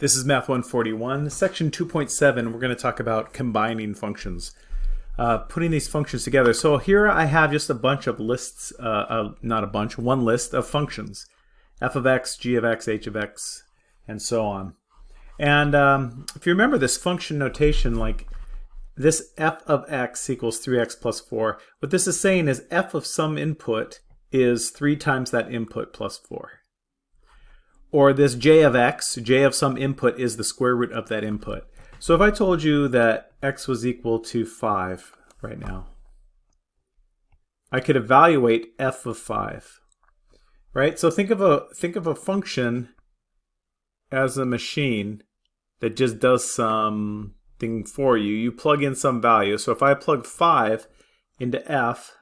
This is Math 141, section 2.7. We're going to talk about combining functions, uh, putting these functions together. So here I have just a bunch of lists, uh, uh, not a bunch, one list of functions, f of x, g of x, h of x, and so on. And um, if you remember this function notation, like this f of x equals 3x plus 4, what this is saying is f of some input is 3 times that input plus 4. Or this j of x, j of some input is the square root of that input. So if I told you that x was equal to 5 right now, I could evaluate f of 5. Right? So think of a think of a function as a machine that just does something for you. You plug in some value. So if I plug 5 into f,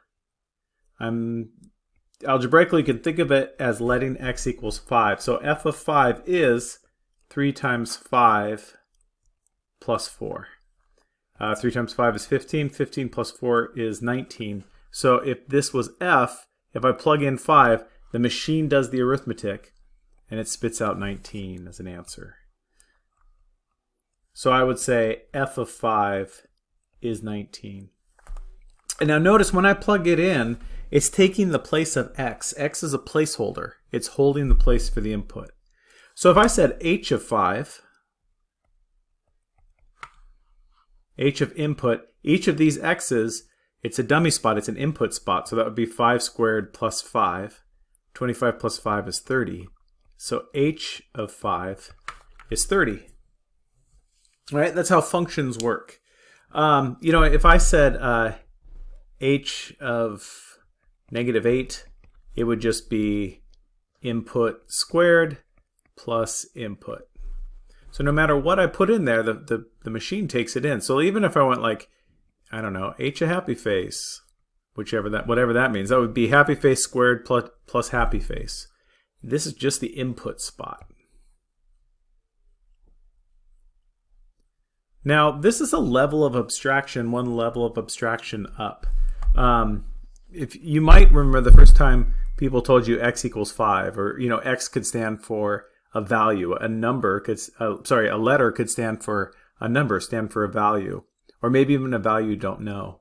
I'm algebraically, you can think of it as letting x equals 5. So f of 5 is 3 times 5 plus 4. Uh, 3 times 5 is 15. 15 plus 4 is 19. So if this was f, if I plug in 5, the machine does the arithmetic, and it spits out 19 as an answer. So I would say f of 5 is 19. And now notice when I plug it in, it's taking the place of x. x is a placeholder. It's holding the place for the input. So if I said h of 5, h of input, each of these x's, it's a dummy spot, it's an input spot, so that would be 5 squared plus 5. 25 plus 5 is 30. So h of 5 is 30. All right, that's how functions work. Um, you know, if I said uh, h of negative 8, it would just be input squared plus input. So no matter what I put in there, the, the, the machine takes it in. So even if I went like, I don't know, h a happy face, whichever that whatever that means, that would be happy face squared plus, plus happy face. This is just the input spot. Now, this is a level of abstraction, one level of abstraction up. Um, if you might remember the first time people told you x equals 5 or you know x could stand for a value a number could uh, sorry a letter could stand for a number stand for a value or maybe even a value you don't know.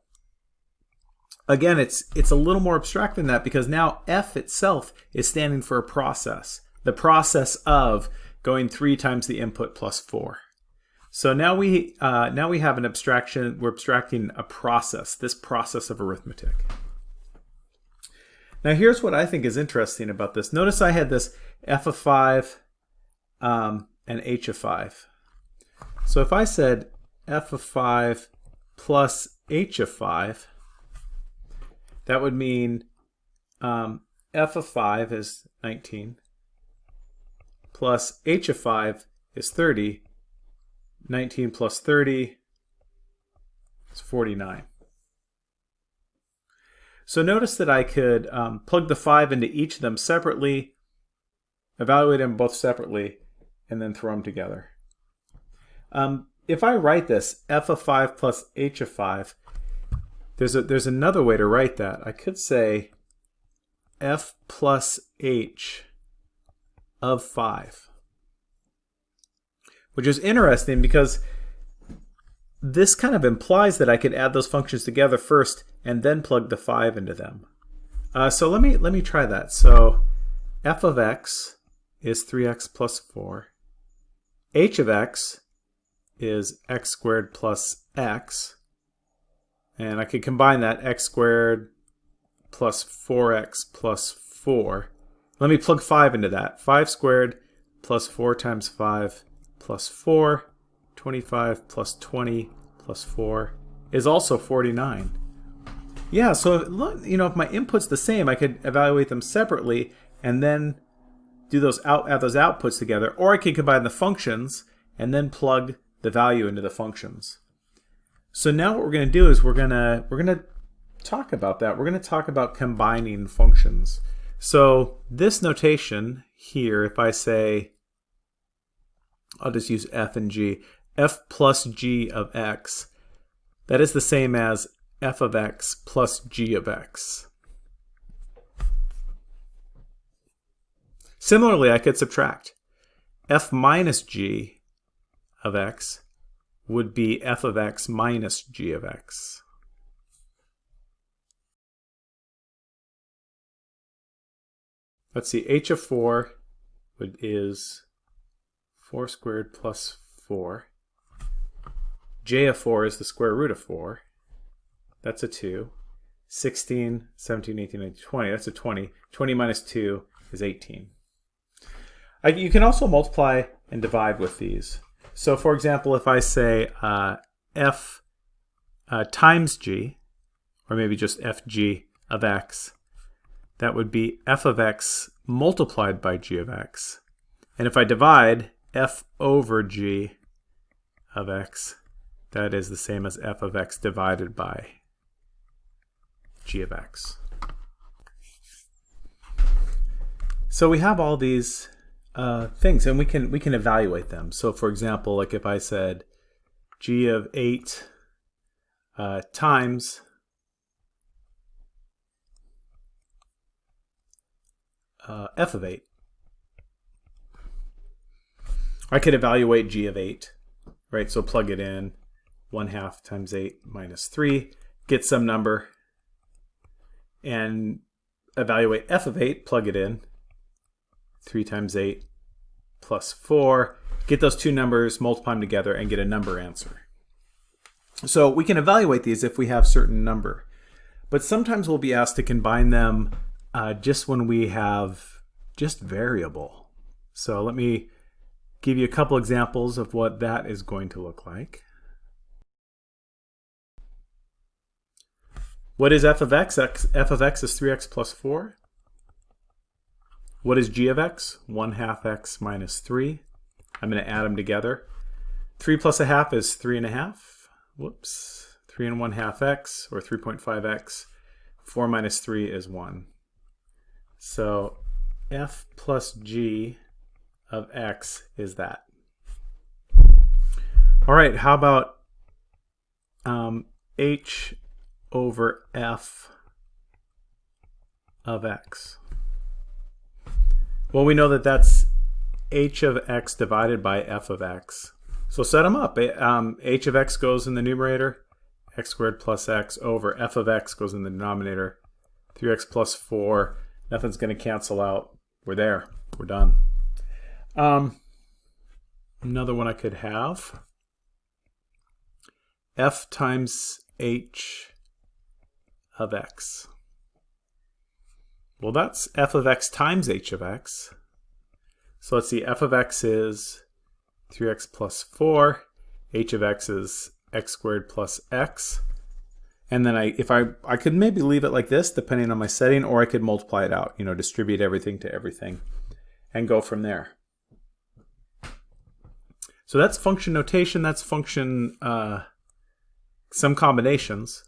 Again it's it's a little more abstract than that because now f itself is standing for a process the process of going 3 times the input plus 4 so now we uh, now we have an abstraction we're abstracting a process this process of arithmetic now here's what I think is interesting about this. Notice I had this f of 5 um, and h of 5. So if I said f of 5 plus h of 5, that would mean um, f of 5 is 19 plus h of 5 is 30. 19 plus 30 is 49. So notice that I could um, plug the 5 into each of them separately, evaluate them both separately, and then throw them together. Um, if I write this, f of 5 plus h of 5, there's, a, there's another way to write that. I could say f plus h of 5, which is interesting because this kind of implies that I could add those functions together first and then plug the 5 into them. Uh, so let me let me try that. So f of x is 3x plus 4. h of x is x squared plus x. And I could combine that x squared plus 4x plus 4. Let me plug 5 into that. 5 squared plus 4 times 5 plus 4 25 plus 20 plus 4 is also 49. Yeah, so if, you know, if my input's the same, I could evaluate them separately and then do those out add those outputs together, or I could combine the functions and then plug the value into the functions. So now what we're going to do is we're going to we're going to talk about that. We're going to talk about combining functions. So this notation here, if I say, I'll just use f and g f plus g of x, that is the same as f of x plus g of x. Similarly, I could subtract. f minus g of x would be f of x minus g of x. Let's see, h of 4 is 4 squared plus 4. J of 4 is the square root of 4. That's a 2. 16, 17, 18, 19, 20. That's a 20. 20 minus 2 is 18. I, you can also multiply and divide with these. So for example, if I say uh, f uh, times g, or maybe just fg of x, that would be f of x multiplied by g of x. And if I divide f over g of x, that is the same as f of x divided by g of x. So we have all these uh, things, and we can we can evaluate them. So, for example, like if I said g of eight uh, times uh, f of 8. I could evaluate g of 8, right? So plug it in, 1 half times 8 minus 3, get some number, and evaluate f of 8, plug it in, 3 times 8 plus 4, get those two numbers, multiply them together, and get a number answer. So we can evaluate these if we have certain number. But sometimes we'll be asked to combine them uh, just when we have just variable. So let me give you a couple examples of what that is going to look like. What is f of x? x f of x is 3x plus 4. What is g of x? 1 half x minus 3. I'm going to add them together. 3 plus a half is 3 and a half. Whoops. 3 and 1 half x, or 3.5x. 4 minus 3 is 1. So f plus g of x is that. All right, how about um, h over f of x? Well, we know that that's h of x divided by f of x. So set them up. Um, h of x goes in the numerator, x squared plus x over f of x goes in the denominator, 3x plus 4 Nothing's going to cancel out. We're there. We're done. Um, another one I could have. f times h of x. Well, that's f of x times h of x. So let's see, f of x is 3x plus 4. h of x is x squared plus x. And then I, if I, I could maybe leave it like this, depending on my setting, or I could multiply it out, you know, distribute everything to everything and go from there. So that's function notation, that's function, uh, some combinations.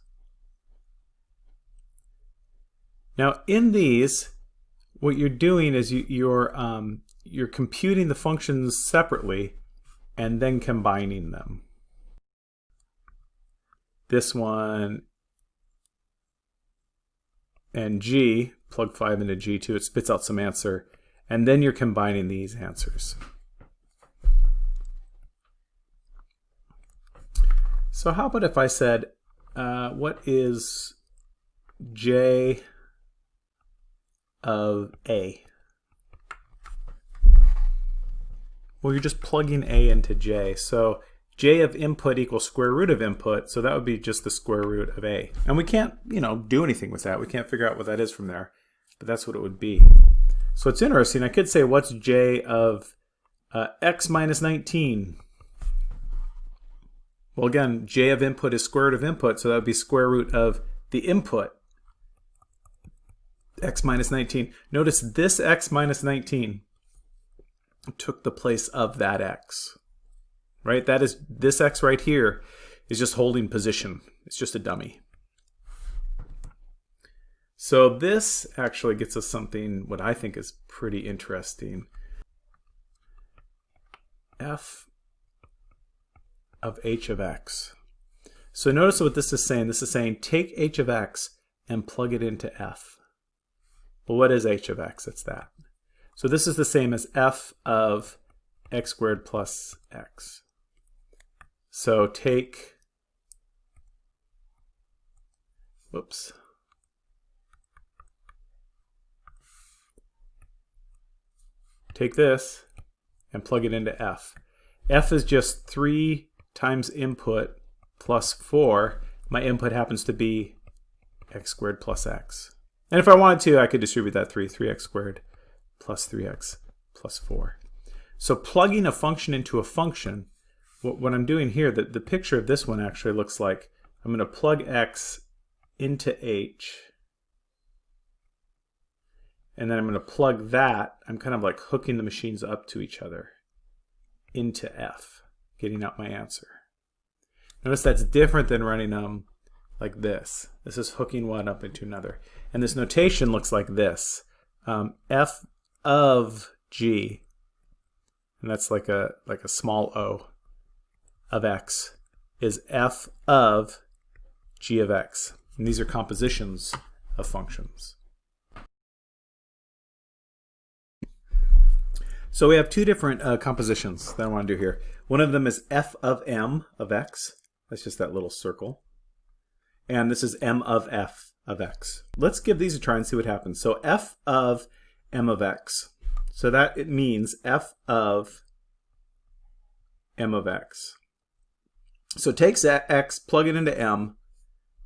Now in these, what you're doing is you, you're, um, you're computing the functions separately and then combining them. This one and G, plug 5 into G2, it spits out some answer, and then you're combining these answers. So how about if I said, uh, what is J of A? Well, you're just plugging A into J. So j of input equals square root of input, so that would be just the square root of a. And we can't, you know, do anything with that. We can't figure out what that is from there, but that's what it would be. So it's interesting. I could say, what's j of uh, x minus 19? Well, again, j of input is square root of input, so that would be square root of the input, x minus 19. Notice this x minus 19 took the place of that x right? That is, this x right here is just holding position. It's just a dummy. So this actually gets us something what I think is pretty interesting. f of h of x. So notice what this is saying. This is saying take h of x and plug it into f. Well, what is h of x? It's that. So this is the same as f of x squared plus x. So take, whoops. Take this and plug it into f. f is just 3 times input plus 4. My input happens to be x squared plus x. And if I wanted to, I could distribute that 3, 3x squared plus 3x plus 4. So plugging a function into a function, what, what I'm doing here, the, the picture of this one actually looks like I'm going to plug x into h, and then I'm going to plug that, I'm kind of like hooking the machines up to each other into f, getting out my answer. Notice that's different than running them like this. This is hooking one up into another. And this notation looks like this. Um, f of g, and that's like a, like a small o of x, is f of g of x. And these are compositions of functions. So we have two different uh, compositions that I want to do here. One of them is f of m of x. That's just that little circle. And this is m of f of x. Let's give these a try and see what happens. So f of m of x. So that it means f of m of x. So takes x, plug it into m,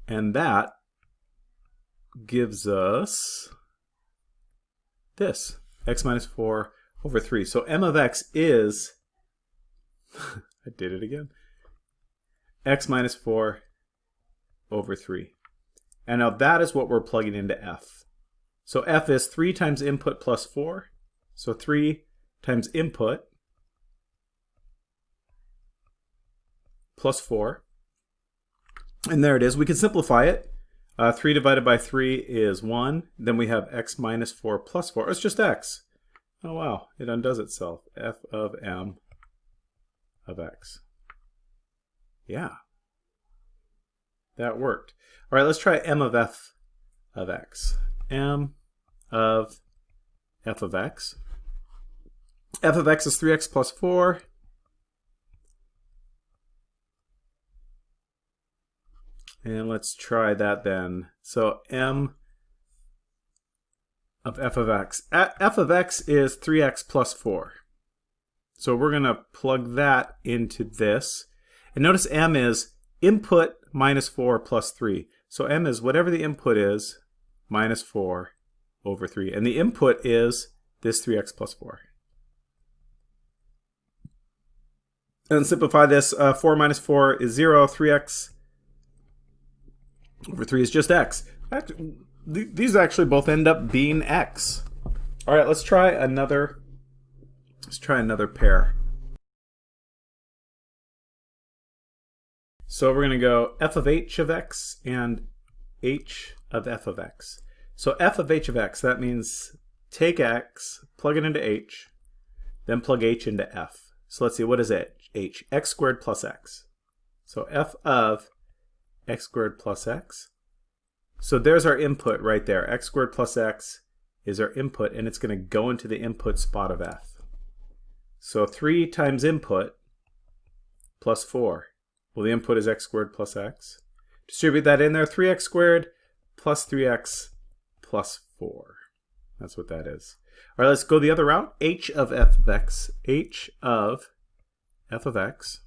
and that gives us this, x minus 4 over 3. So m of x is, I did it again, x minus 4 over 3. And now that is what we're plugging into f. So f is 3 times input plus 4. So 3 times input plus 4. And there it is. We can simplify it. Uh, 3 divided by 3 is 1. Then we have x minus 4 plus 4. It's just x. Oh wow, it undoes itself. f of m of x. Yeah, that worked. All right, let's try m of f of x. m of f of x. f of x is 3x plus 4. And let's try that then. So m of f of x. f of x is 3x plus 4. So we're going to plug that into this. And notice m is input minus 4 plus 3. So m is whatever the input is minus 4 over 3. And the input is this 3x plus 4. And simplify this, uh, 4 minus 4 is 0, 3x over 3 is just x th these actually both end up being x. All right, let's try another. Let's try another pair. So we're going to go f of h of x and h of f of x. So f of h of x, that means take x, plug it into h, then plug h into f. So let's see, what is it? h? x squared plus x. So f of x squared plus x so there's our input right there. x squared plus x is our input, and it's going to go into the input spot of f. So 3 times input plus 4. Well, the input is x squared plus x. Distribute that in there, 3x squared plus 3x plus 4. That's what that is. All right, let's go the other route. h of f of x. h of f of x.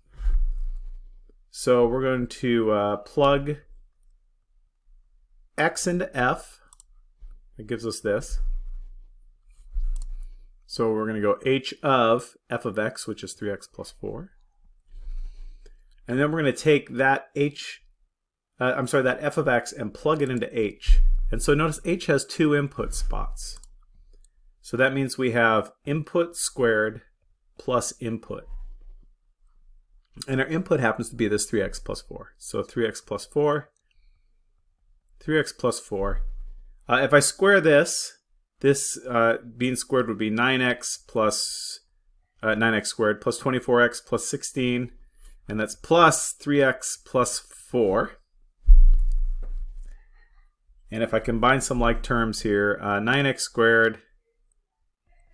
So we're going to uh, plug x into f. That gives us this. So we're going to go h of f of x, which is 3x plus 4. And then we're going to take that h, uh, I'm sorry, that f of x and plug it into h. And so notice h has two input spots. So that means we have input squared plus input. And our input happens to be this 3x plus 4. So 3x plus 4 3x plus 4. Uh, if I square this, this uh, being squared would be 9x plus uh, 9x squared plus 24x plus 16. And that's plus 3x plus 4. And if I combine some like terms here, uh, 9x squared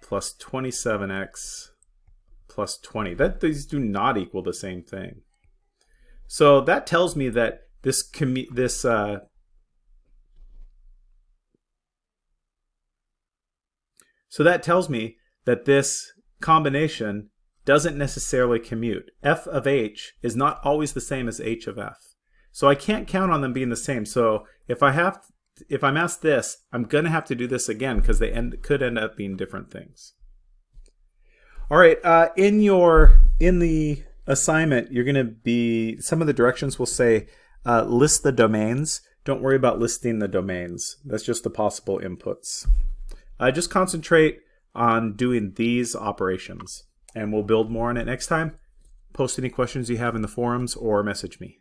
plus 27x plus 20. That These do not equal the same thing. So that tells me that this this uh, so that tells me that this combination doesn't necessarily commute. f of h is not always the same as h of f. So I can't count on them being the same. So if I have if I'm asked this, I'm going to have to do this again because they end, could end up being different things. All right, uh, in your in the assignment, you're going to be some of the directions will say uh, list the domains. Don't worry about listing the domains. That's just the possible inputs. Uh, just concentrate on doing these operations, and we'll build more on it next time. Post any questions you have in the forums or message me.